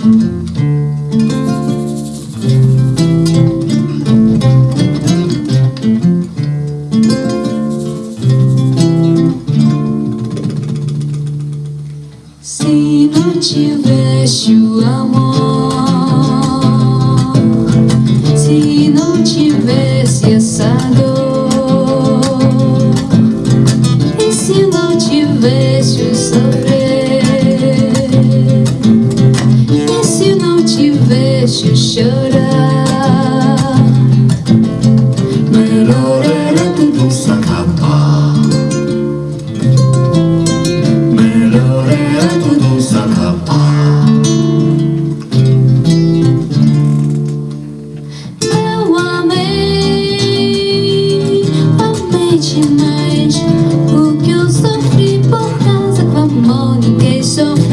Se não tivesse o amor, O que eu sofri por causa com amor ninguém sofreu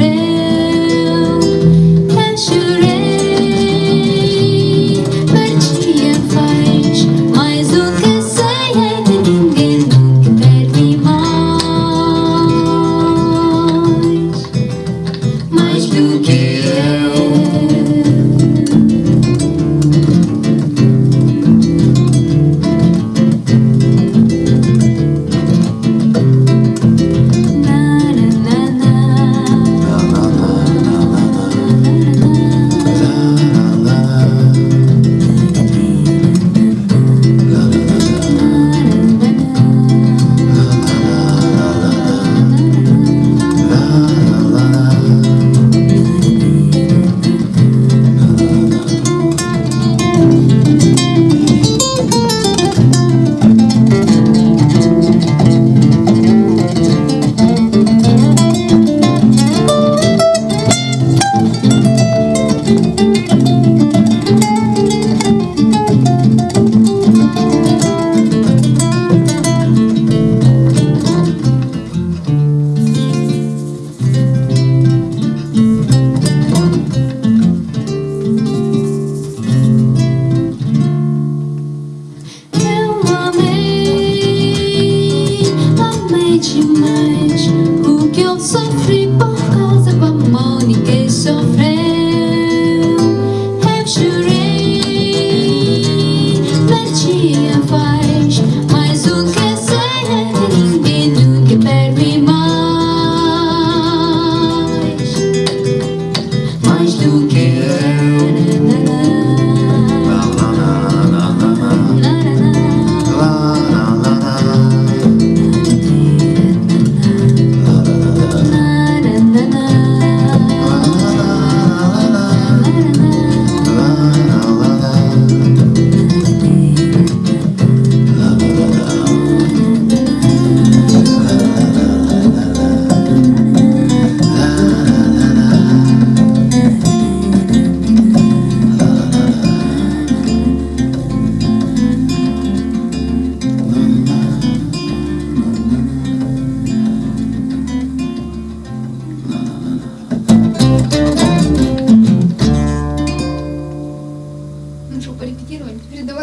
mama.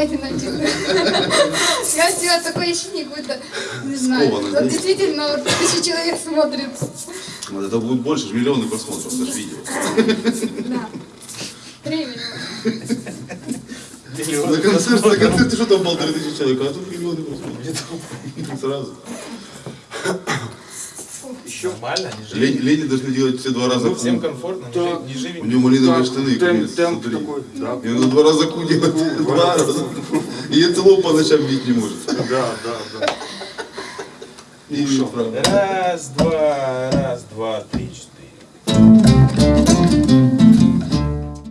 Давайте начнем. Я сделала такое ощущение, какое-то, не знаю, вот действительно тысячи человек смотрит. Вот это будет больше, миллионы просмотров, это же видео. Да. Времени. На концерте, на концерте что там полторы тысячи человек, а тут миллионы просмотров. Сразу. Че? Нормально, они же... Должны делать все два раза ну, всем комфортно, да. не живи. У него малиновые да. штаны. Темп, темп такой. Да. И он два раза ку делает. Два раза. И это лоб по ночам бить не может. Да, да, да. И ну, что? Раз, два, раз, два, три, четыре.